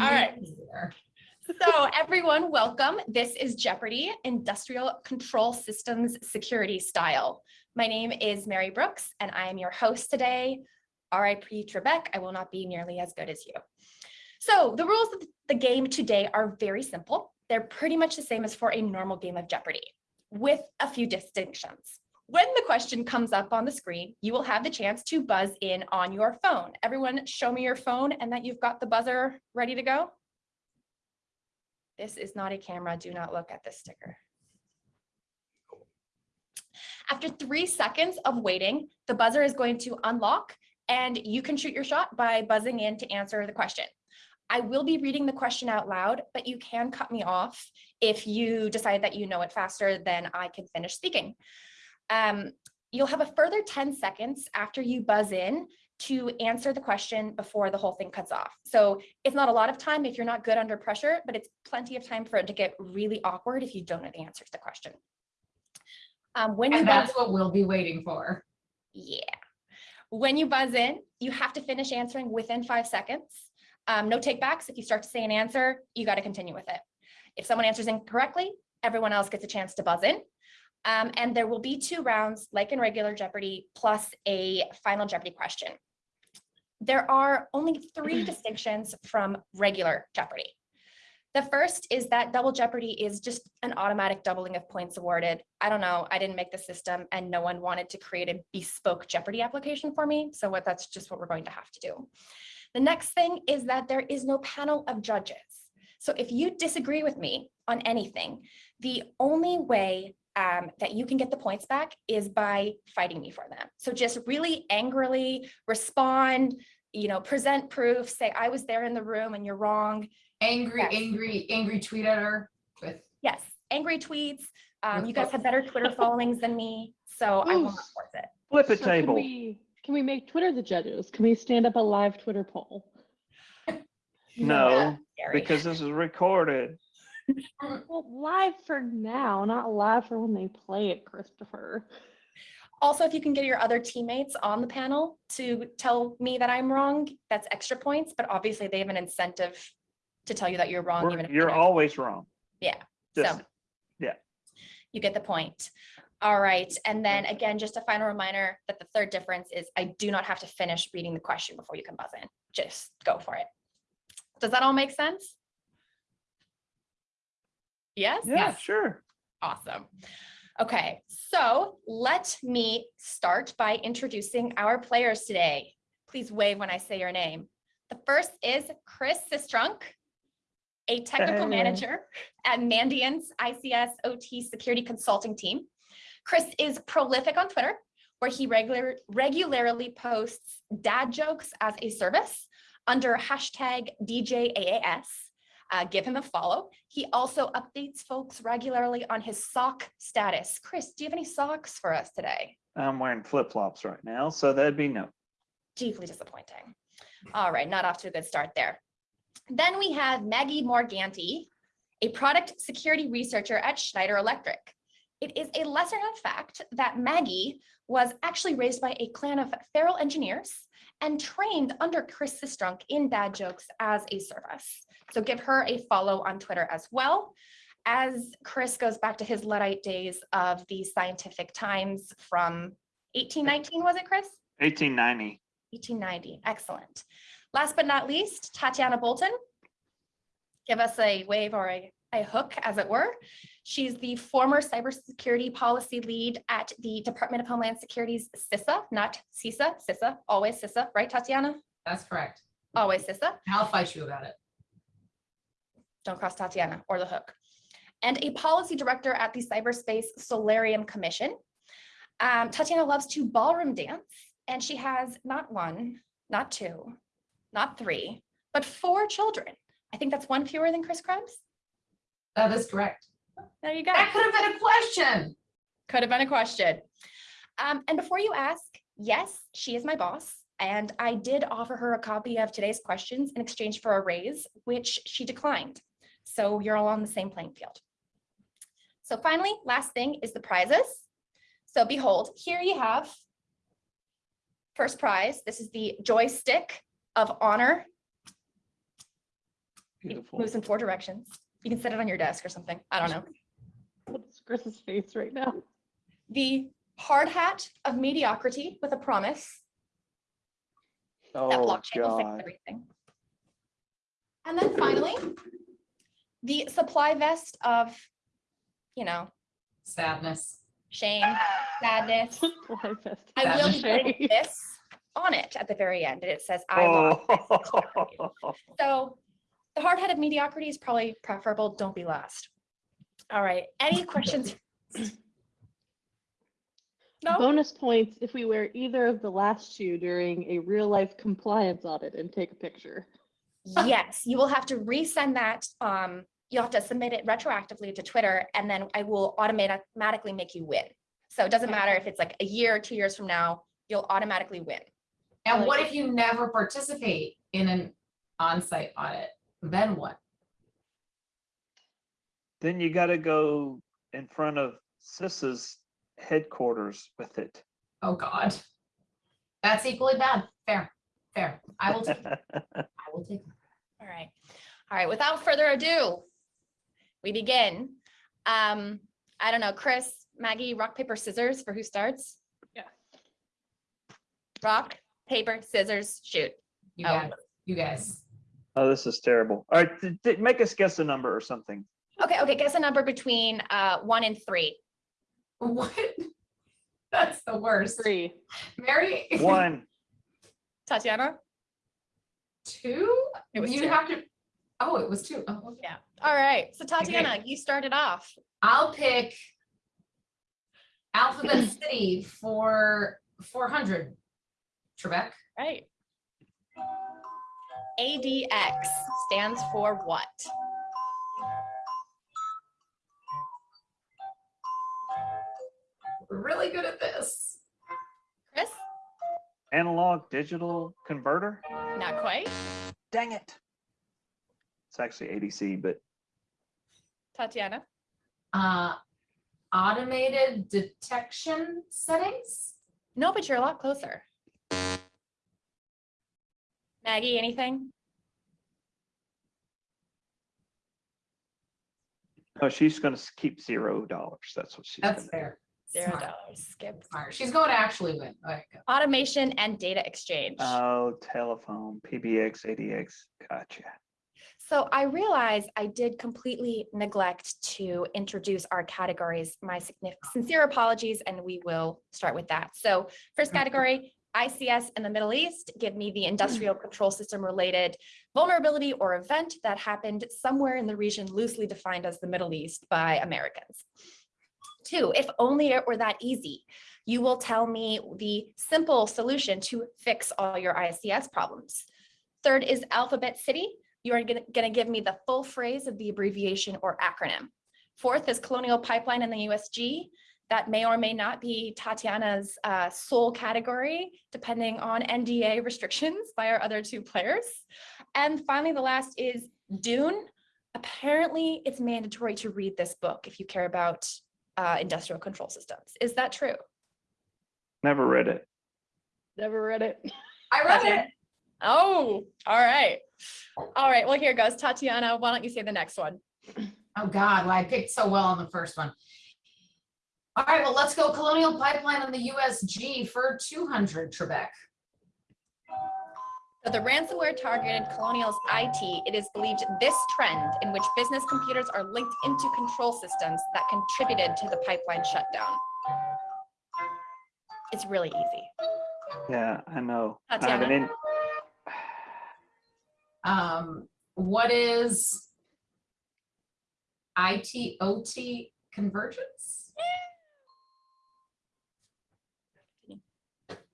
All right. So everyone, welcome. This is Jeopardy Industrial Control Systems Security Style. My name is Mary Brooks and I am your host today. RIP Trebek, I will not be nearly as good as you. So the rules of the game today are very simple. They're pretty much the same as for a normal game of Jeopardy with a few distinctions. When the question comes up on the screen, you will have the chance to buzz in on your phone. Everyone show me your phone and that you've got the buzzer ready to go. This is not a camera. Do not look at this sticker. After three seconds of waiting, the buzzer is going to unlock and you can shoot your shot by buzzing in to answer the question. I will be reading the question out loud, but you can cut me off if you decide that you know it faster than I can finish speaking. Um, you'll have a further 10 seconds after you buzz in to answer the question before the whole thing cuts off. So it's not a lot of time if you're not good under pressure, but it's plenty of time for it to get really awkward if you don't know the answer to the question. Um, when you And buzz, that's what we'll be waiting for. yeah. When you buzz in, you have to finish answering within five seconds. Um, no takebacks. If you start to say an answer, you got to continue with it. If someone answers incorrectly, everyone else gets a chance to buzz in. Um, and there will be two rounds, like in regular Jeopardy, plus a final Jeopardy question. There are only three distinctions from regular Jeopardy. The first is that double Jeopardy is just an automatic doubling of points awarded. I don't know, I didn't make the system and no one wanted to create a bespoke Jeopardy application for me. So what that's just what we're going to have to do. The next thing is that there is no panel of judges. So if you disagree with me on anything, the only way um, that you can get the points back is by fighting me for them. So just really angrily respond, you know, present proof, say I was there in the room and you're wrong. Angry, Yes. angry, angry tweet at her with, Yes, angry tweets. Um, you guys have better Twitter followings than me, so I will not Oof. force it. Flip a So can table. we, can we make Twitter the judges? Can we stand up a live Twitter poll? No, Scary. because this is recorded. Well, live for now, not live for when they play it, Christopher. Also, if you can get your other teammates on the panel to tell me that I'm wrong, that's extra points, but obviously they have an incentive to tell you that you're wrong. We're- even if You're they're- always wrong. Yeah, Just- so. yeah. You get the point. All right, and then again, just a final reminder that the third difference is I do not have to finish reading the question before you can buzz in. Just go for it. Does that all make sense? Yes? Yeah, Yes. sure. Awesome. Okay, so let me start by introducing our players today. Please wave when I say your name. The first is Chris Sistrunk, a technical Hey. manager at Mandiant's ICS OT security consulting team. Chris is prolific on Twitter, where he regular, regularly posts dad jokes as a service under hashtag DJAAS. Uh, give him a follow. He also updates folks regularly on his sock status. Chris, do you have any socks for us today? I'm wearing flip flops right now, so that'd be no. Deeply disappointing. All right, not off to a good start there. Then we have Maggie Morganti, a product security researcher at Schneider Electric. It is a lesser known fact that Maggie was actually raised by a clan of feral engineers and trained under Chris Sistrunk in dad jokes as a service. So give her a follow on Twitter as well. As Chris goes back to his Luddite days of the scientific times from 1819, was it Chris? 1890. 1890, excellent. Last but not least, Tatiana Bolton. Give us a wave or a, a hook, as it were. She's the former cybersecurity policy lead at the Department of Homeland Security's CISA, not CISA, CISA, always CISA, right, Tatiana? that's correct. Always CISA. I'll fight you about it. Don't cross Tatiana or the hook. And a policy director at the Cyberspace Solarium Commission. Um, Tatiana loves to ballroom dance, and she has not one, not two, not three, but four children. I think that's one fewer than Chris Krebs. That is correct. There you go. That could have been a question. Could have been a question. Um, and before you ask, yes, she is my boss. And I did offer her a copy of today's questions in exchange for a raise, which she declined. So you're all on the same playing field. So finally, last thing is the prizes. So behold, here you have first prize. This is the joystick of honor. It moves in four directions. You can set it on your desk or something. I don't know. What's Chris's face right now? The hard hat of mediocrity with a promise that Oh, blockchain will fix everything. And then finally, the supply vest of, you know, Sadness. shame, sadness. I will put this on it at the very end, and it says, I lost. So the hard head of mediocrity is probably preferable. Don't be last. All right, any questions? No? Bonus points if we wear either of the last two during a real life compliance audit and take a picture. Yes, you will have to resend that. Um, you'll have to submit it retroactively to Twitter and then I will automatically make you win. So it doesn't matter if it's like a year or two years from now, you'll automatically win. And what if you never participate in an on-site audit? Then what? Then you gotta go in front of CISA's headquarters with it. Oh, God. That's equally bad. Fair, fair. I will take, it. I will take. it. All right. All right, without further ado, we begin. Um, I don't know, Chris, Maggie, rock, paper, scissors for who starts? Yeah. Rock, paper, scissors, shoot. You Oh. guys, you guys. Oh, this is terrible. All right, th- th- make us guess a number or something. Okay, okay, guess a number between uh one and three. What? That's the worst. Three. Mary? One, Tatiana? Two? It was You two. have to, oh, it was two. Oh, okay. Yeah. All right, so Tatiana, you started off. I'll pick Alphabet City for four hundred. Trebek, Right. ADX stands for what? we're really good at this. Chris? analog digital converter. Not quite. Dang it. It's actually ADC, but Tatiana? Uh, automated detection settings? No, but you're a lot closer. Maggie, anything? no, she's gonna keep zero dollars. That's what she's. That's gonna do. fair. Zero Smart, dollars. Skip. Smart. She's going to actually win. All right, go. Automation and data exchange. Oh, telephone, PBX, ADX. Gotcha. So I realize I did completely neglect to introduce our categories. My signif- sincere apologies, and we will start with that. So first category, ICS in the Middle East, give me the hmm. industrial control system related vulnerability or event that happened somewhere in the region loosely defined as the Middle East by Americans. Two, if only it were that easy, you will tell me the simple solution to fix all your ICS problems. Third is Alphabet City. You are gonna, gonna give me the full phrase of the abbreviation or acronym. Fourth is Colonial Pipeline in the USG. That may or may not be Tatiana's uh, sole category, depending on NDA restrictions by our other two players. And finally, the last is Dune. Apparently, it's mandatory to read this book if you care about uh, industrial control systems. Is that true? Never read it. Never read it. I read Tatiana? it. Oh, all right. All right, well, here goes. Tatiana, why don't you say the next one? Oh, God, well, I picked so well on the first one. All right, well, let's go Colonial Pipeline on the USG for two hundred, Trebek. So the ransomware targeted Colonial's IT. It is believed this trend in which business computers are linked into control systems that contributed to the pipeline shutdown. It's really easy. Yeah, I know. I have an in- Um, what is IT OT convergence?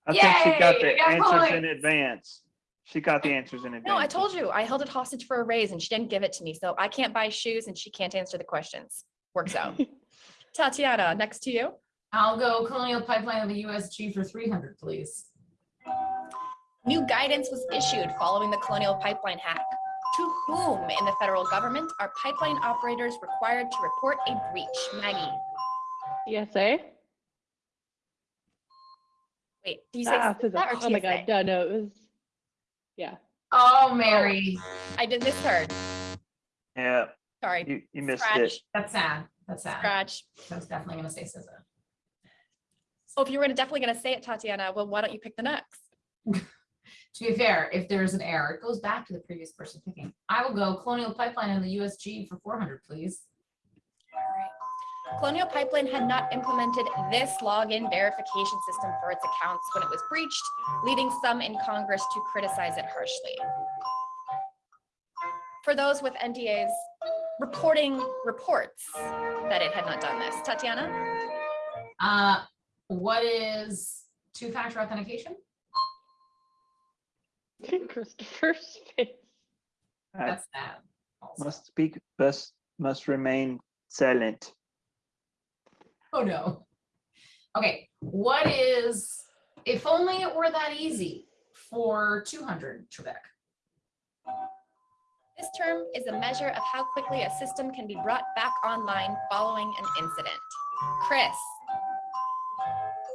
I think she got the got answers in advance. She got the answers in advance. No, I told you, I held it hostage for a raise and she didn't give it to me. So I can't buy shoes and she can't answer the questions. Works out. Tatiana, next to you. I'll go Colonial Pipeline of the USG for three hundred, please. New guidance was issued following the Colonial Pipeline hack. To whom in the federal government are pipeline operators required to report a breach? Maggie, ESA? Wait, do you say Ah, CISA or oh my god, TSA? no, no, it was, yeah. Oh, Mary. I did this third. Yeah, Sorry, you, you missed it. scratch, That's sad. That's sad. scratch. I was definitely gonna say SZA. Oh, if you were definitely gonna say it, Tatiana, well, why don't you pick the next? To be fair, if there's an error, it goes back to the previous person picking. I will go Colonial Pipeline and the USG for four hundred, please. Colonial Pipeline had not implemented this login verification system for its accounts when it was breached, leading some in Congress to criticize it harshly. For those with NDAs reporting reports that it had not done this. Tatiana? Uh, what is two-factor authentication? Christopher's face. That's sad. also. Must speak, best, must remain silent. Oh, no. Okay, what is, if only it were that easy for two hundred, Trebek? This term is a measure of how quickly a system can be brought back online following an incident. Chris?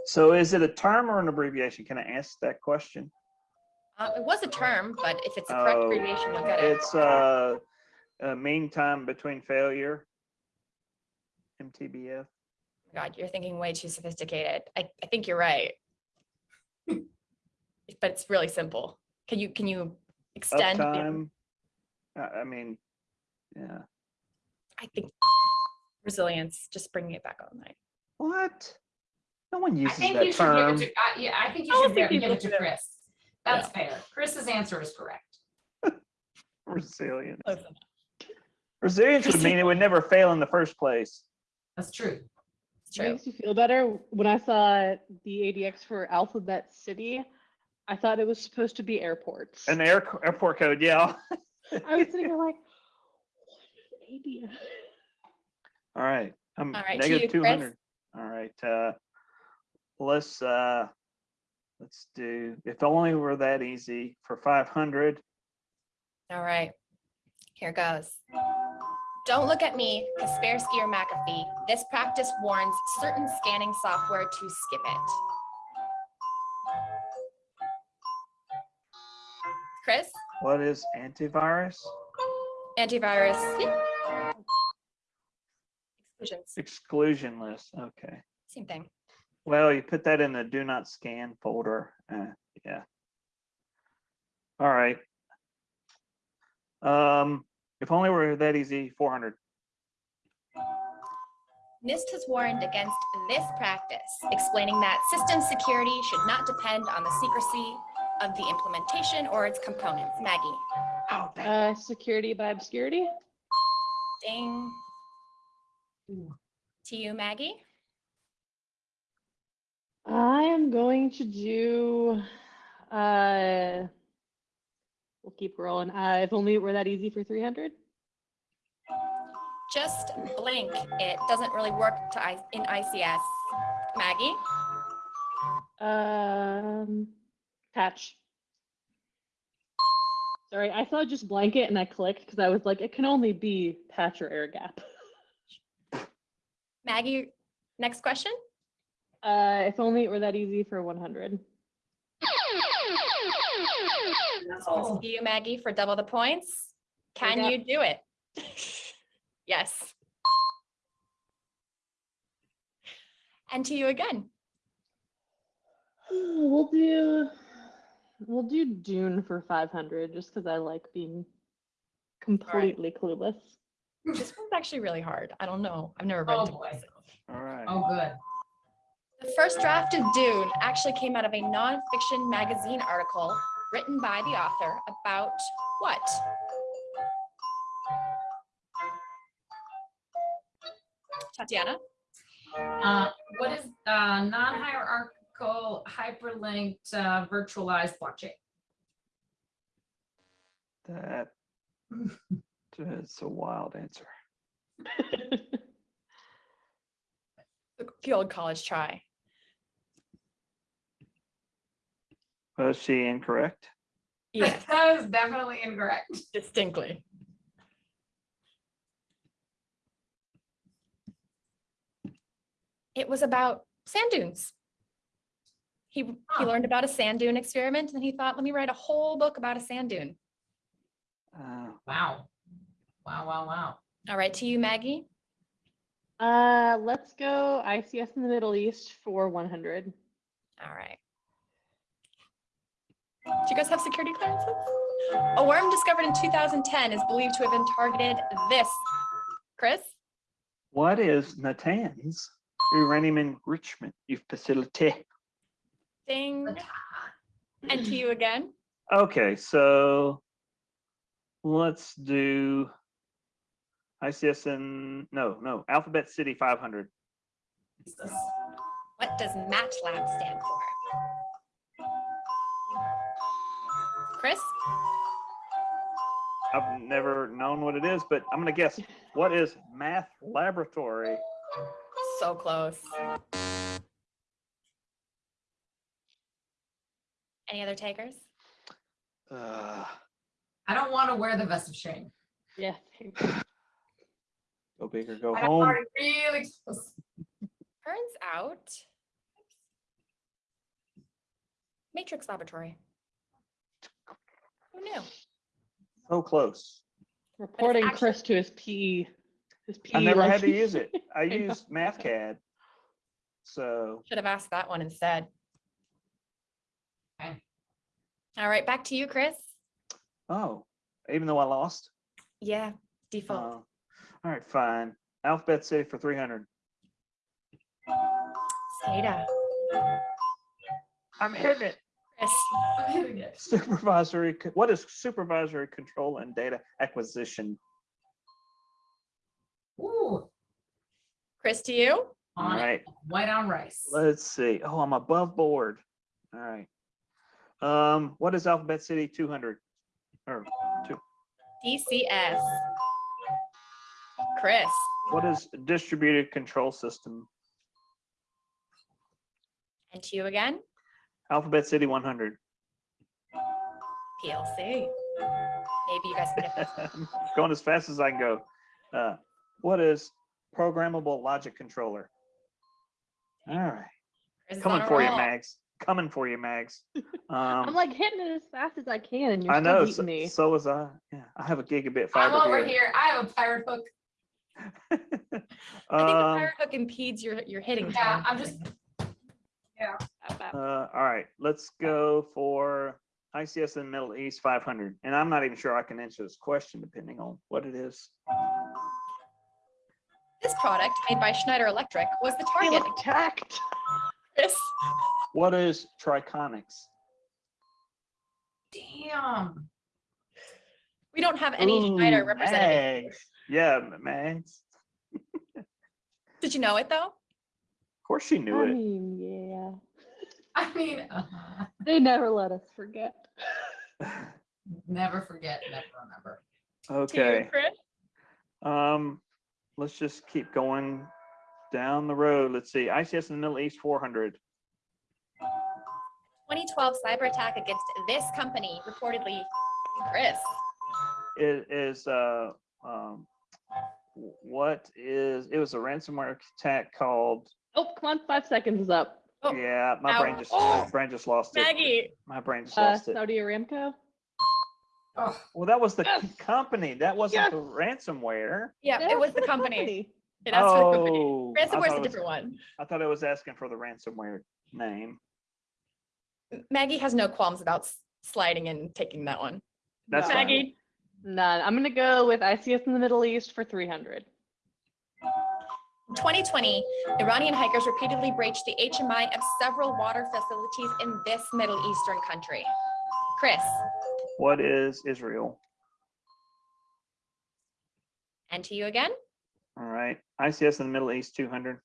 So is it a term or an abbreviation? Can I ask that question? Uh, it was a term, but if it's a correct Oh, abbreviation, you'll get it. It's uh, a mean time between failure. MTBF. God, you're thinking way too sophisticated. I, I think you're right. But it's really simple. Can you, can you extend? the- Uptime. I, I mean, yeah. I think resilience, just bringing it back online. What? No one I uses think that you should give term. it to, uh, yeah, I think you I should think give it to. Chris. That's fair. Chris's answer is correct. Resilience. Resilience would mean it would never fail in the first place. That's true. It's true. Makes you feel better. When I saw the ADX for Alphabet City, I thought it was supposed to be airports. An air, airport code, yeah. I was sitting there like, what is ADX? All right. I'm All right, to negative you, two Chris. hundred. All right, uh, let's, uh, let's do, if only were that easy for five hundred. All right, here goes. Don't look at me, Kaspersky or McAfee. This practice warns certain scanning software to skip it. Chris, What is antivirus? antivirus. Exclusions, Exclusion list, okay. same thing. Well, you put that in the do not scan folder, uh, yeah. All right. Um, if only were that easy, four hundred. NIST has warned against this practice, explaining that system security should not depend on the secrecy of the implementation or its components. Maggie, Oh, Uh, security by obscurity. ding. Ooh. To you, Maggie. I am going to do, uh, we'll keep rolling. Uh, if only it were that easy for 300. Just blink. It doesn't really work to I in ICS. Maggie, Um, patch. Sorry, I saw just blanket and I clicked because I was like, it can only be patch or air gap. Maggie, next question. Uh, if only it were that easy for 100. Oh, To you, Maggie, for double the points. Can you do it? Yes. And to you again. We'll do, we'll do Dune for 500 just because I like being completely clueless. This one's actually really hard. I don't know. I've never read Oh, it boy. All right. Oh, good. The first draft of Dune actually came out of a nonfiction magazine article written by the author about what? Tatiana, Uh, what is, uh, non-hierarchical hyperlinked, uh, virtualized blockchain? That, that's a wild answer. the old college try. Was she incorrect? Yes, That is definitely incorrect. distinctly. It was about sand dunes. He, he learned about a sand dune experiment and he thought, let me write a whole book about a sand dune. Uh, Wow. Wow, wow, wow. All right, to you, Maggie. Uh, let's go ICS in the Middle East for 100. All right. Do you guys have security clearances? A worm discovered in 2010 is believed to have been targeted this. Chris? What is Natanz uranium enrichment facility? Ding. And to you again. Okay, so let's do ICSN, no, no, Alphabet City 500. What does MATLAB stand for? Chris? I've never known what it is, but I'm gonna guess, what is math laboratory? So close. Any other takers? Uh, I don't want to wear the vest of shame. Yeah. Go big or go I'm home. already really close. Turns out. Matrix Laboratory. Who knew? So close. Reporting actually- Chris to his PE. His PE. I never had to use it. I know. used MathCAD. So, Should have asked that one instead. Okay. All right, back to you, Chris. oh, even though I lost? Yeah, default. Oh. All right, fine. Alphabet City for 300. SCADA. I'm hitting it. Chris. I'm hitting it. Supervisory, what is supervisory control and data acquisition? Ooh, Chris to you. All on it, right, white on rice. let's see. Oh, I'm above board. All right. Um, what is Alphabet City 200? Or two? DCS. Chris. what is distributed control system? And to you again. Alphabet City 100. PLC. Maybe you guys can get this. Going as fast as I can go. Uh, what is programmable logic controller? All right, Chris coming on a for you, roll. Mags. Coming for you, Mags. I'm Um, like hitting it as fast as I can, and you're I know. So, me. so was I. Yeah, I have a gigabit I'm fiber over here. here. I have a pirate hook. I think the um, pirate hook impedes your, your hitting. Yeah, time. I'm just, uh, all right, let's go for ICS in the Middle East 500. And I'm not even sure I can answer this question depending on what it is. This product made by Schneider Electric was the They target. look attacked. Chris. What is Triconex? damn. We don't have any Schneider Ooh, representative. Mags. Yeah, M- Mags. Did you know it though? Of course she knew I it. mean, yeah. I mean, uh, They never let us forget. never forget, never remember. To you, Okay, Chris. um, let's just keep going down the road. Let's see, ICS in the Middle East, four hundred. 2012 cyber attack against this company reportedly. Chris. It is, uh, um, what is, it was a ransomware attack called, Oh, come on, five seconds is up. Oh, yeah, my ow. brain just, my brain just lost it. Maggie. My brain just Uh, lost it. Saudi Aramco. Oh, Well, that was the Yes. company. That wasn't Yes. the ransomware. Yeah, That's it was the the company. It asked for the company. Oh, Ransomware's a was- different one. I thought it was asking for the ransomware name. Maggie has no qualms about s- sliding and taking that one. That's No. fine. Maggie. None. I'm gonna go with ICS in the Middle East for 300. In 2020, Iranian hikers repeatedly breached the HMI of several water facilities in this Middle Eastern country. Chris, What is Israel? and to you again. All right, ICS in the Middle East, two hundred.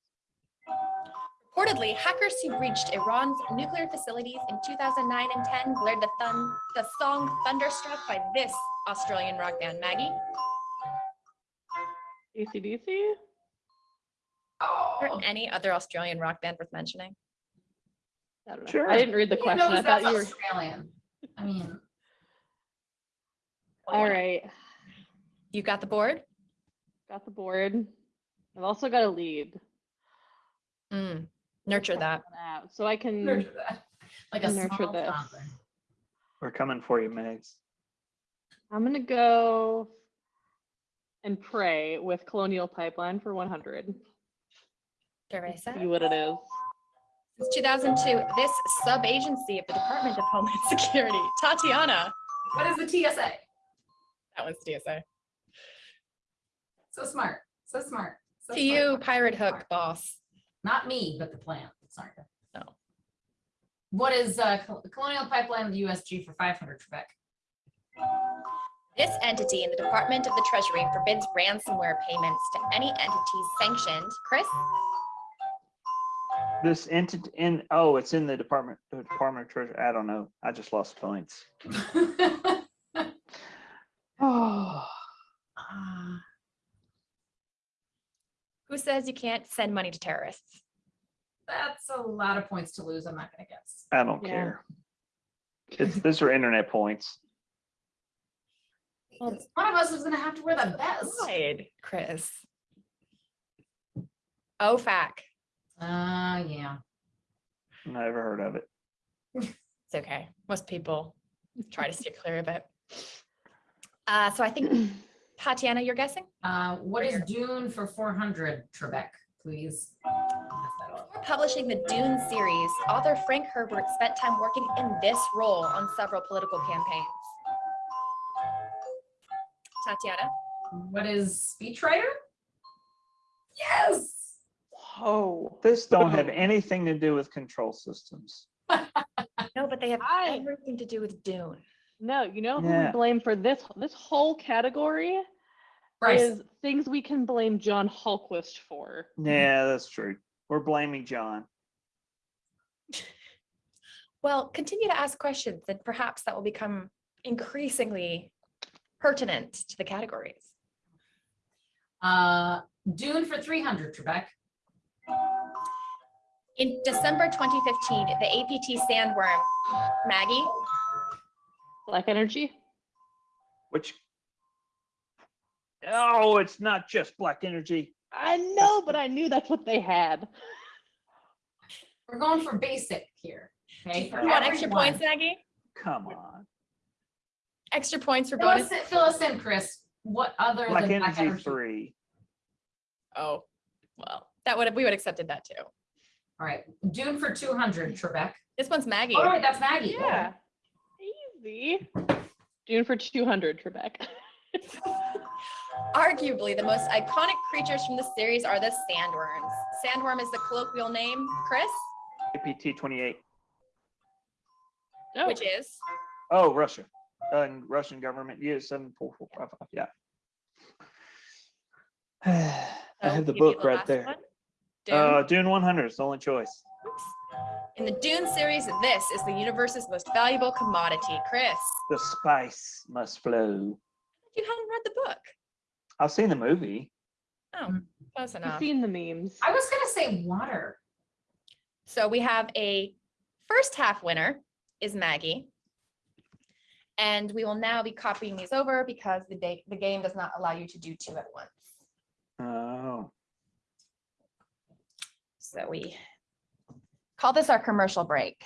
Reportedly, hackers who breached Iran's nuclear facilities in 2009 and 10 blared the, thun- the song Thunderstruck by this Australian rock band. Maggie, ACDC? Or oh. any other Australian rock band worth mentioning? I. Sure. I didn't read the question. I thought you were. Australian. I mean, All right. You got the board? Got the board. I've also got a lead. Mm, nurture that. out, So I can. nurture that. Like a Nurture small this. toddler. We're coming for you, Megs. I'm gonna go and pray with Colonial Pipeline for 100. Teresa. See what it is. Since 2002, this sub-agency of the Department of Homeland Security, Tatiana, What is the TSA? that one's TSA. So smart, so smart. so To smart. you, Pirate Hook boss. Not me, but the plant. Sorry. No. What is uh, Colonial Pipeline of the USG for five hundred, Trebek? This entity in the Department of the Treasury forbids ransomware payments to any entities sanctioned. Chris, This entity in, oh, it's in the Department, the Department of Treasury. I don't know. I just lost points. Oh, Ah, who says you can't send money to terrorists? That's a lot of points to lose. I'm not gonna guess. I don't Yeah. care. It's, these are internet points. Well- One of us is gonna have to wear the best Lied, Chris. OFAC. Uh, yeah. Never heard of it. It's okay. Most people try to steer clear of it. Uh, so I think Tatiana, you're guessing? Uh, what is Dune for four hundred, Trebek, please? Pass that. Before publishing the Dune series, author Frank Herbert spent time working in this role on several political campaigns. Tatiana, What is speechwriter? Yes. Whoa. This don't have anything to do with control systems. no, but they have I- everything to do with Dune. No, you know who we blame for this this whole category Bryce, is things we can blame John Hultquist for. Yeah, that's true. We're blaming John. Well, continue to ask questions and perhaps that will become increasingly pertinent to the categories. uh, Dune for three hundred, Trebek. In December 2015, the APT sandworm, Maggie, BlackEnergy. Which? Oh, it's not just BlackEnergy. I know, but I knew that's what they had. We're going for basic here. Okay. for you want extra everyone. points, Maggie? Come on. Extra points for Fill us, bonus? in- fill us in, Chris. What other Black than black energy energy? three. Oh, well, that would have, we would have accepted that too. All right, Dune for two hundred, Trebek. This one's Maggie. All right, that's Maggie. Yeah. Easy. Dune for 200, Trebek. Arguably, the most iconic creatures from the series are the sandworms. Sandworm is the colloquial name, Chris, APT twenty-eight. Oh, which is Oh, Russia. Uh, and Russian government, US seven four four five five, yeah. I so have the book right there. one. Dune. Uh, Dune one hundred is the only choice. Oops. In the Dune series, this is the universe's most valuable commodity. Chris, The spice must flow. you hadn't read the book. I've seen the movie. Oh, close I've enough. seen the memes. I was gonna say water. So we have a first half winner is Maggie. And we will now be copying these over because the date, the game does not allow you to do two at once. Oh, So we call this our commercial break.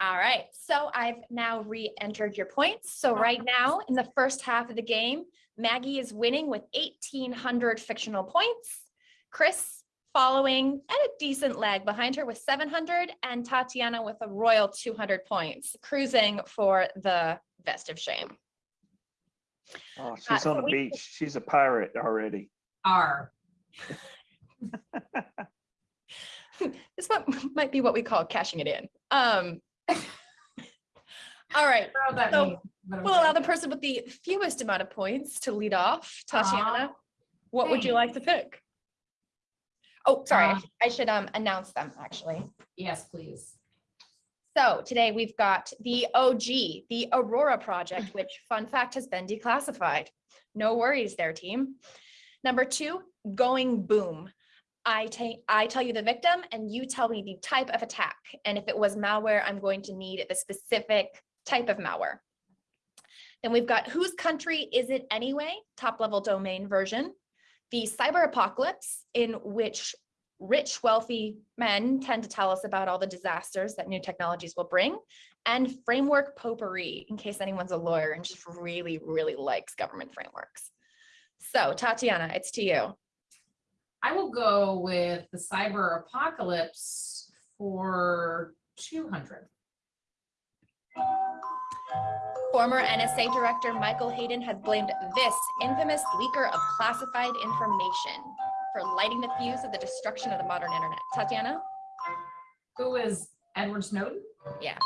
All right, so I've now re-entered your points. So right now, in the first half of the game, Maggie is winning with eighteen hundred fictional points. Chris following at a decent lag behind her with seven hundred and Tatiana with a royal two hundred points, cruising for the vest of shame. oh, uh, she's so on the beach. She's a pirate already. R. This might, might be what we call cashing it in. Um. All right, I don't know what that So, We'll allow the person with the fewest amount of points to lead off. Tatiana, what would you like to pick? Oh, sorry, I Uh, I should um announce them actually. Yes, please. So today we've got the OG, the Aurora project, which fun fact has been declassified. No worries there, team. Number two, going boom. I take, I tell you the victim and you tell me the type of attack. And if it was malware, I'm going to need the specific type of malware. Then we've got whose country is it anyway? Top level domain version. The cyber apocalypse in which rich, wealthy men tend to tell us about all the disasters that new technologies will bring, and framework potpourri, in case anyone's a lawyer and just really, really likes government frameworks. So Tatiana, it's to you. I will go with the cyber apocalypse for two hundred. Former NSA Director Michael Hayden has blamed this infamous leaker of classified information for lighting the fuse of the destruction of the modern internet. Tatiana? Who is Edward Snowden? Yeah.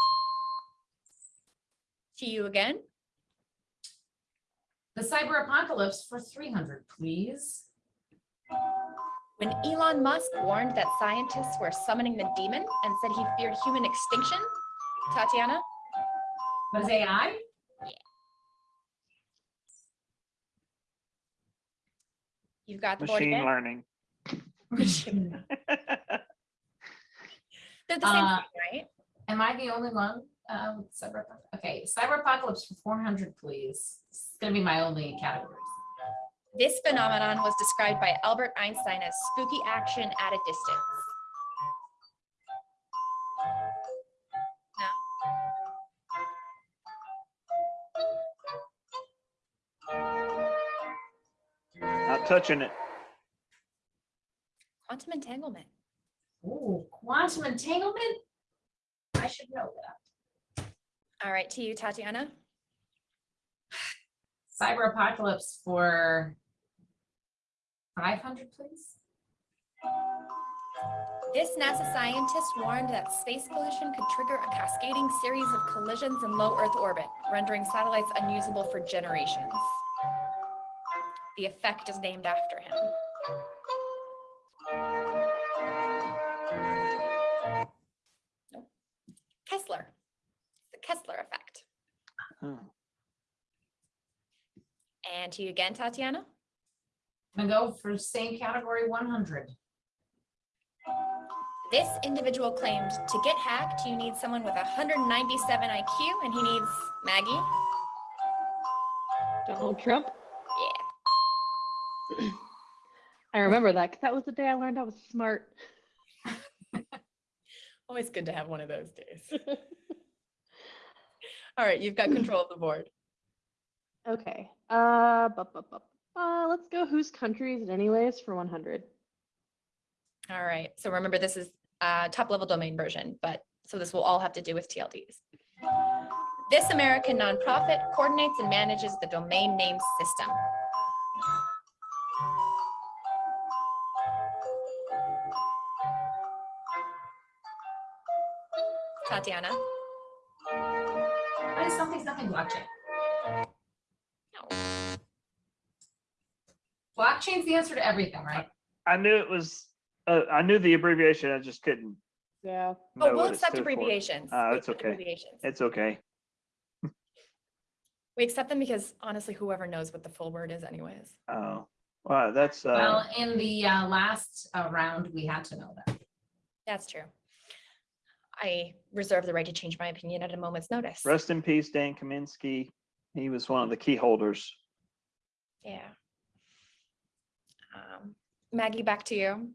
To you again. The cyber apocalypse for three hundred, please. When Elon Musk warned that scientists were summoning the demon and said he feared human extinction. Tatiana? What is AI? You've got the board Machine again. learning. They're the same, Uh, thing, right? Am I the only one? Uh, with cyber, okay, cyber apocalypse for four hundred, please. It's gonna be my only categories. This phenomenon was described by Albert Einstein as spooky action at a distance. Not touching it. Quantum entanglement. Oh, quantum entanglement? I should know that. All right, to you, Tatiana. Cyber apocalypse for five hundred, please. This NASA scientist warned that space pollution could trigger a cascading series of collisions in low Earth orbit, rendering satellites unusable for generations. The effect is named after him. Nope. Kessler. The Kessler effect. Oh. And to you again, Tatiana. I'm gonna go for same category one hundred. This individual claimed to get hacked, you need someone with 197 IQ, and he needs Maggie. Donald Trump. Yeah. I remember that because that was the day I learned I was smart. Always good to have one of those days. All right, you've got control of the board. okay. Uh, bu- bu- bu- uh, let's go. Whose country is it anyways for 100? All right, so remember this is uh top level domain version, but so this will all have to do with TLDs. This American nonprofit coordinates and manages the domain name system. Tatiana? What is is something, something blockchain? Blockchain's the answer to everything, right? I knew it was, uh, I knew the abbreviation, I just couldn't. Yeah. know Oh, we'll what it accept stood for. abbreviations. Ah, We'll accept okay. Abbreviations. It's okay. We accept them because honestly, whoever knows what the full word is anyways. Oh, wow, that's, uh, Well, in the uh, last uh, round, we had to know that. That's true. I reserve the right to change my opinion at a moment's notice. rest in peace, Dan Kaminsky. He was one of the key holders. Yeah. Um, Maggie, back to you.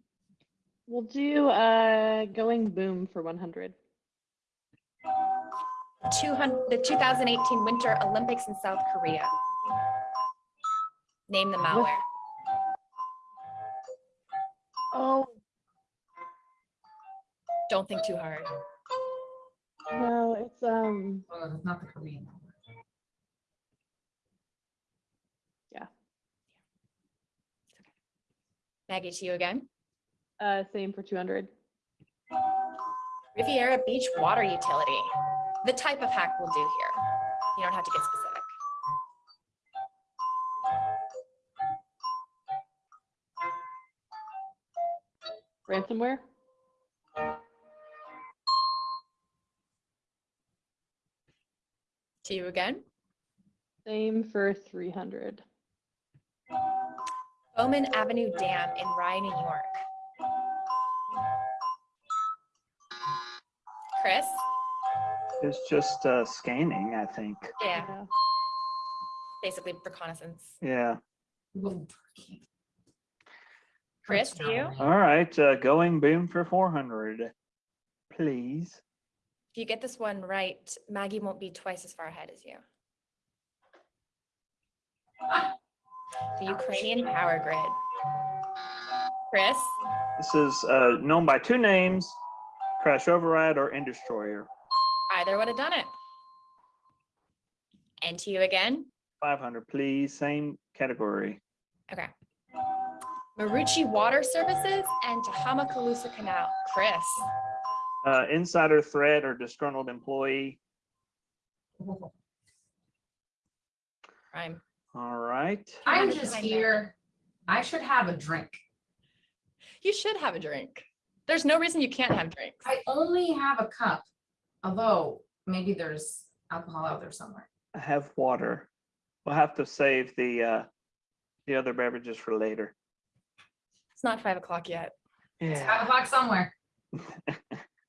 We'll do uh, going boom for 100. 200, the 2018 Winter Olympics in South Korea. Name the malware. Oh, Don't think too hard. no, it's um, Oh, it's not the Korean one. Maggie, to you again. uh, same for 200. Riviera Beach Water Utility. The type of hack we'll do here. You don't have to get specific. Ransomware. To you again. Same for 300. Bowman Avenue Dam in Rye, New York. Chris? It's just, uh, scanning, I think. Yeah, basically reconnaissance. Yeah. Whoa. Chris, That's you? All right, uh, going boom for four hundred, please. If you get this one right, Maggie won't be twice as far ahead as you. right. The Ukrainian power grid. Chris, This is uh, known by two names, Crash Override or Industroyer. either would have done it. And to you again. 500, please. Same category. Okay. Maroochy Water Services and Tehama-Colusa Canal. Chris, Uh, insider threat or disgruntled employee. Prime. All right. I'm just here. I should have a drink. You should have a drink. There's no reason you can't have drinks. I only have a cup, although maybe there's alcohol out there somewhere. I have water. We'll have to save the uh, the other beverages for later. It's not five o'clock yet. It's five o'clock somewhere.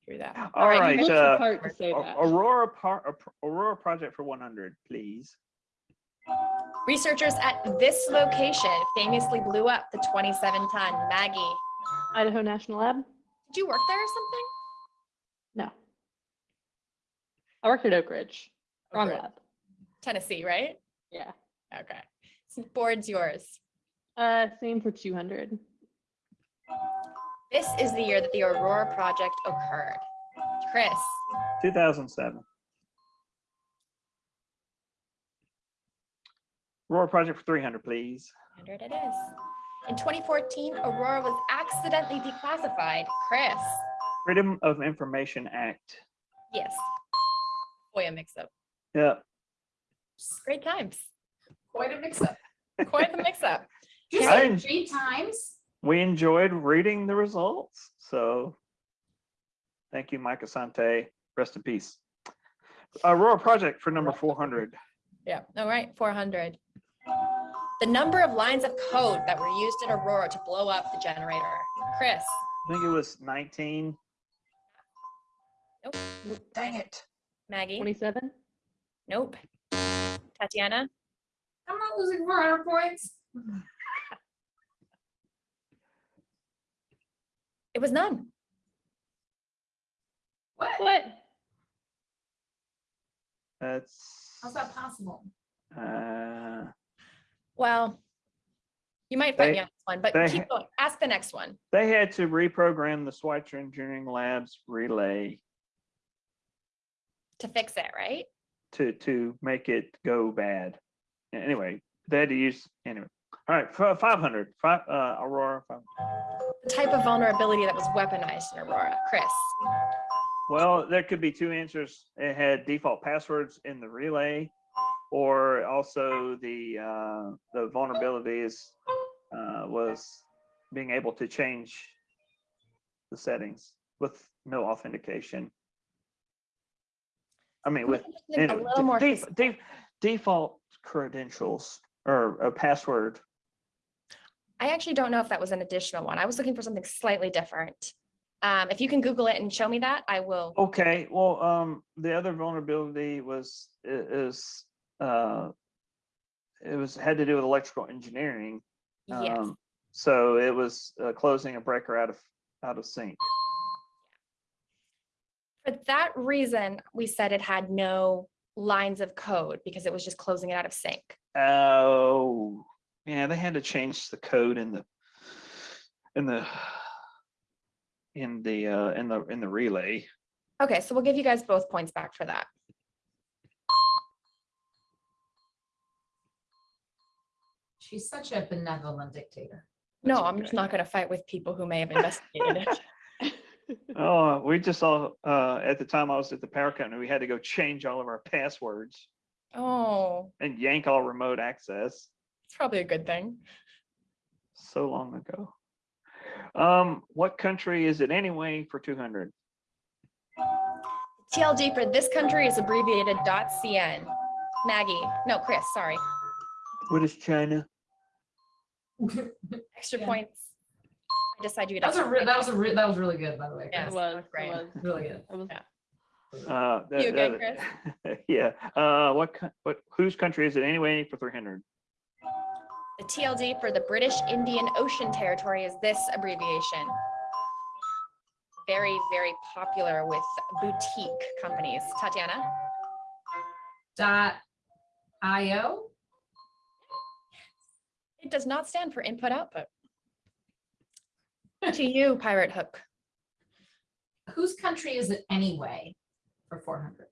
Through that. All right. Look the uh, part to say that. Aurora par- Aurora project for 100, please. Researchers at this location famously blew up the 27 ton Maggie. Idaho National Lab? Did you work there or something? No. I worked at Oak Ridge. Wrong Okay. lab. Tennessee, right? Yeah. Okay. So board's yours. Uh, same for 200. This is the year that the Aurora project occurred. Chris, 2007. Aurora project for 300, please. 100 it is. In 2014, Aurora was accidentally declassified. Chris, Freedom of Information Act. yes. FOIA mix-up. Yeah. Great times. Quite a mix up. Quite the mix-up. Did you I en- three times? We enjoyed reading the results. So thank you, Mike Assante. Rest in peace. Aurora project for number 400. Yeah, all right, 400. The number of lines of code that were used in Aurora to blow up the generator. Chris, I think it was 19. Nope. Dang it. Maggie, 27? nope. Tatiana, I'm not losing four hundred points. it was none. What? What? That's. How's that possible? Uh, Well, you might fight They- me on this one, but they keep going. Ask the next one. they had to reprogram the Schweitzer Engineering Labs relay To fix it, right? to to make it go bad. Anyway, they had to use anyway. All right, 500, Five, uh, Aurora. 500. The type of vulnerability that was weaponized in Aurora. Chris, Well, there could be two answers. It had default passwords in the relay, or also the uh, the vulnerabilities uh, was being able to change the settings with no authentication. I mean, with a little more. de- de- default credentials or a password. I actually don't know if that was an additional one. I was looking for something slightly different. Um, if you can Google it and show me that, I will. Okay, well, um, the other vulnerability was, is, uh, it was, had to do with electrical engineering. Yes. Um, So it was, uh, closing a breaker out of, out of sync. For that reason, we said it had no lines of code because it was just closing it out of sync. Oh, yeah, they had to change the code in the, in the, in the, uh, in the, in the relay. Okay, so we'll give you guys both points back for that. She's such a benevolent dictator. No, I'm just not gonna fight with people who may have investigated it. Oh, we just saw, uh, at the time I was at the power company, we had to go change all of our passwords Oh, and yank all remote access. it's probably a good thing. so long ago. Um, what country is it anyway for 200? TLD for this country is abbreviated .cn. Maggie, no, Chris, sorry, What is China? extra Yeah. points. I decided you. That was a, that was a, that was really good, by the way. Yeah. It Chris. was, it great. was. Really good. It was Uh, that- You good, that- Yeah, uh, what, co- what, whose country is it anyway for 300? The TLD for the British Indian Ocean Territory is this abbreviation. Very, very popular with boutique companies. Tatiana? Dot io. It does not stand for input output. To you, Pirate Hook. Whose country is it anyway for four hundred?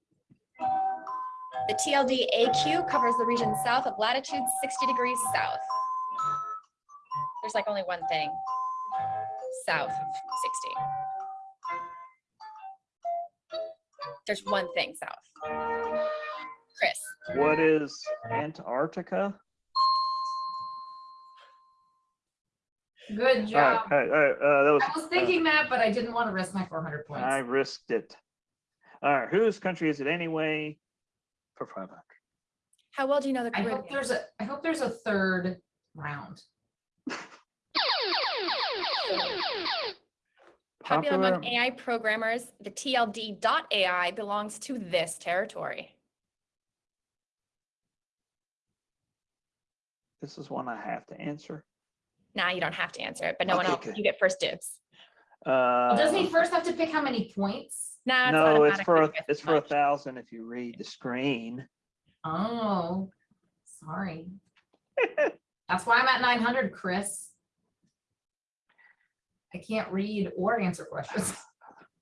The TLD AQ covers the region south of latitude 60 degrees south. There's like only one thing south of 60. There's one thing south. Chris, What is Antarctica? Good job. all right, all right, uh, that was. I was uh, thinking that, but I didn't want to risk my four hundred points. I risked it. All right, whose country is it anyway? For five hundred. how well do you know the I hope there's a, I hope there's a third round. Popular among AI programmers, the TLD.ai belongs to this territory. This is one I have to answer. Now you don't have to answer it, but no one else, good. you get first dibs. Uh, Well, Doesn't he first have to pick how many points? Nah, No, it's for, a- when you get it's too for a thousand if you read the screen. Oh, sorry. That's why I'm at nine hundred, Chris. I can't read or answer questions.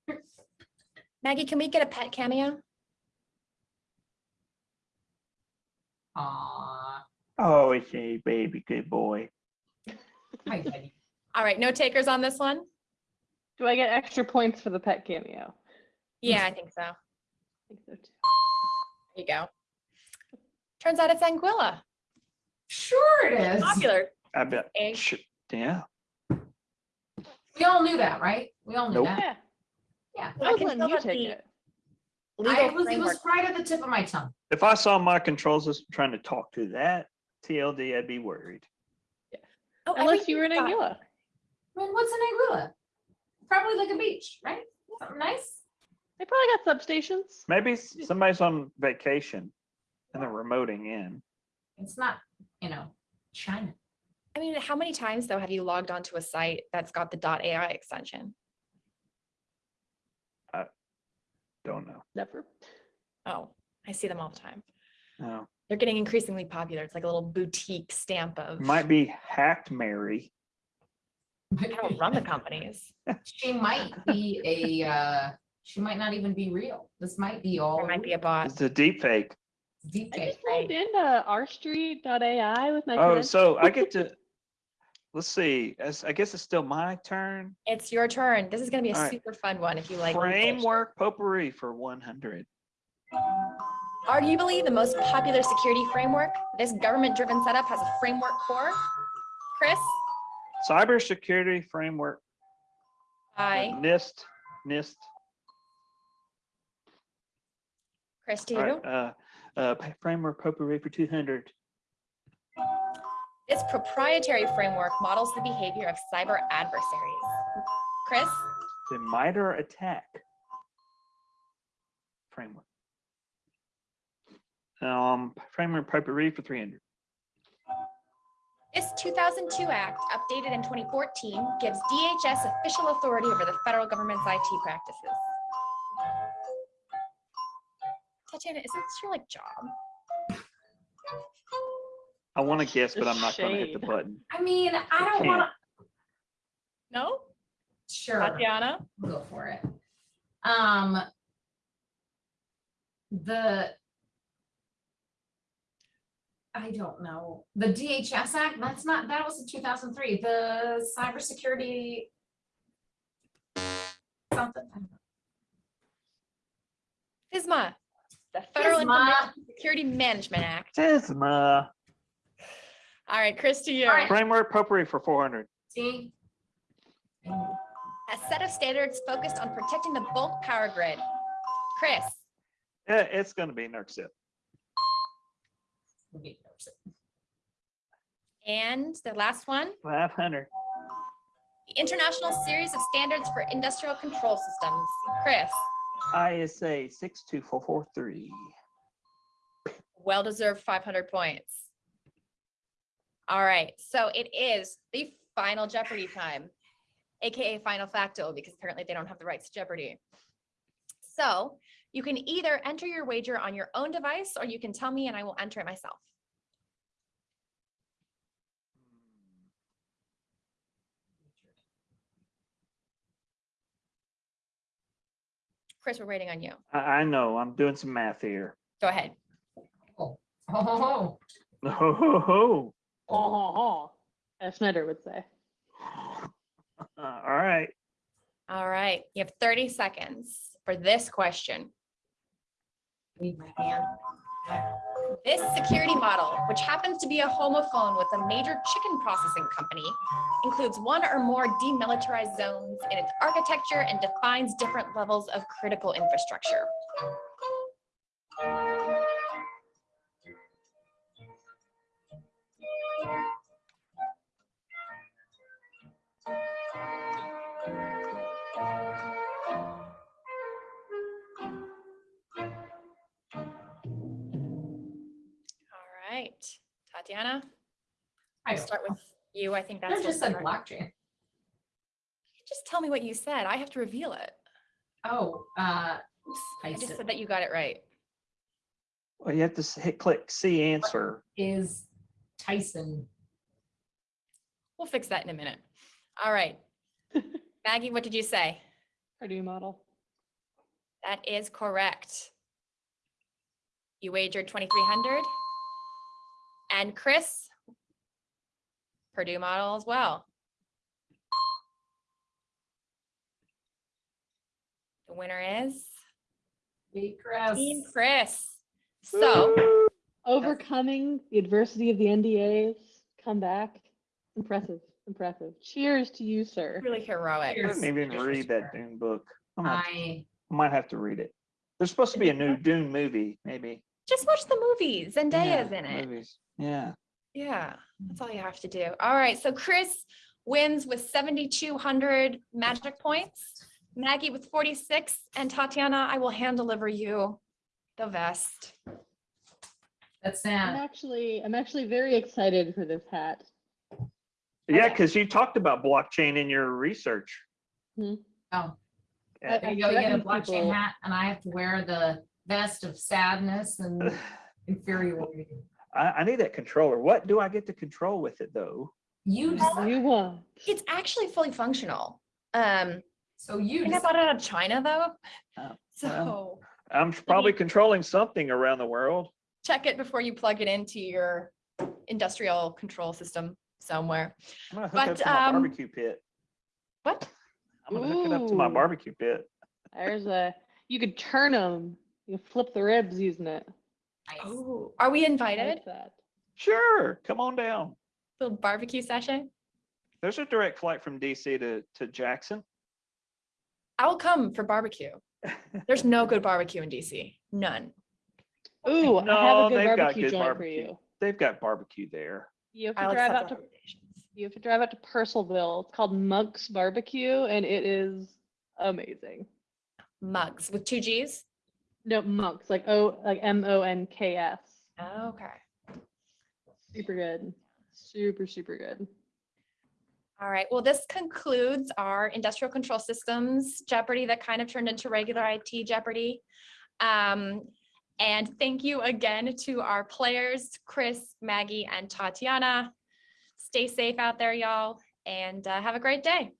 Maggie, can we get a pet cameo? Aw, Oh, it's a baby, good boy. Hi, Betty. All right, no takers on this one? Do I get extra points for the pet cameo? Yeah, I think so. I think so too. There you go. Turns out it's Anguilla, Sure it is. popular. I bet, egg. sh- yeah, We all knew that, right? We all knew Nope. that. Yeah, Yeah. I I can letting you take the it. I was, it was right at the tip of my tongue. if I saw my control system trying to talk to that TLD, I'd be worried. Oh, Unless you were in everything's Anguilla. I mean, what's in Anguilla? Probably like a beach, right? Something nice. They probably got substations. Maybe somebody's on vacation and they're remoting in. It's not, you know, China. I mean, how many times though have you logged onto a site that's got the .ai extension? I don't know. Never. Oh, I see them all the time. No, They're getting increasingly popular. It's like a little boutique stamp of, might be hacked Mary. I don't run the companies. She might be a, uh, she might not even be real. This might be all. There might be a bot. It's a deep fake. Deep I just logged into rstreet.ai with my Oh, credentials. so I get to, let's see, as- I guess it's still my turn. It's your turn. This is gonna be a All right. super fun one if you like. legal shit. Framework potpourri for one hundred. Arguably the most popular security framework, this government-driven setup has a framework core. Chris, Cybersecurity framework. uh, I, NIST, NIST. Chris All you. right, uh, uh, framework potpourri for two hundred. This proprietary framework models the behavior of cyber adversaries. Chris, The MITRE ATT&CK. Framework. Um, framework potpourri for three hundred. this 2002 Act, updated in 2014, gives DHS official authority over the federal government's IT practices. Tatiana, is this your like job? I want to guess, but I'm not gonna hit the button. I mean, I don't can't. wanna, No? sure, Tatiana? we'll go for it. Um. The. I don't know. The DHS Act, that's not, that was in two thousand three, the cybersecurity. Something. I don't know. FISMA, the Federal FISMA. Information Security Management Act. TISMA. All right, Chris to you. All right. Framework potpourri for four hundred. See? A set of standards focused on protecting the bulk power grid. Chris, Yeah, it's gonna be NERC and the last one, Five hundred. the International Series of Standards for Industrial Control Systems. Chris, ISA six two four four three. well-deserved 500 points. All right, so it is the final Jeopardy time, AKA Final Facto, because apparently they don't have the rights to Jeopardy. So you can either enter your wager on your own device or you can tell me and I will enter it myself. Chris, we're waiting on you. I know. I'm doing some math here. Go ahead. Oh, ho, ho, ho. Ho, ho, ho. Oh, ho, ho. As Snyder would say. All right. All right. You have 30 seconds for this question. This security model, which happens to be a homophone with a major chicken processing company, includes one or more demilitarized zones in its architecture and defines different levels of critical infrastructure. Tatiana, I I'll start know. with you. I think I that's. just what's said correct. blockchain. Just tell me what you said. I have to reveal it. Oh, uh, Oops, I just Tyson. said that you got it right. Well, you have to hit click see answer. is Tyson. We'll fix that in a minute. All right. Maggie, what did you say? Purdue model. That is correct. You wagered twenty-three hundred. And Chris? Purdue model as well. The winner is Hey, Chris. Team Chris. So, Overcoming the adversity of the NDAs, come back. Impressive, impressive. Cheers to you, sir. really heroic. I Cheers. didn't even Cheers, read that sir. Dune book. I'm I, I might have to read it. There's supposed to be a new Dune movie, maybe. Just watch the movies. Zendaya's Yeah, in it. movies. Yeah. Yeah, that's all you have to do. All right, so Chris wins with seventy-two hundred magic points. Maggie with forty-six, and Tatiana, I will hand deliver you the vest. that's I'm actually, I'm actually very excited for this hat. Yeah, because you talked about blockchain in your research. Hmm. Oh, I- Yeah. there you go. You get a blockchain people- hat and I have to wear the vest of sadness and infuriating. I, I need that controller. What do I get to control with it though? You. You won. It's actually fully functional. Um, so you, think I decide. bought it out of China though. Oh, So I'm probably controlling something around the world. check it before you plug it into your industrial control system somewhere. I'm gonna hook it up But, to my um, barbecue pit. What? I'm gonna hook it up to my barbecue pit. There's a, you could turn them. You can flip the ribs using it. Nice. Oh, are we invited? like. Sure, come on down. Little barbecue session? There's a direct flight from DC to, to Jackson. I will come for barbecue. There's no good barbecue in DC. None. Ooh, I have a good they've got barbecue good joint for you. They've got barbecue there. You have to I'll drive out to, you have to drive out to Purcellville. It's called Mugs Barbecue and it is amazing. Mugs with two G's. No, Monk's, like O, like M O N K S. Okay. Super good. Super, super good. All right. Well, this concludes our industrial control systems Jeopardy that kind of turned into regular IT Jeopardy. Um, and thank you again to our players, Chris, Maggie, and Tatiana. Stay safe out there, y'all, and uh, have a great day.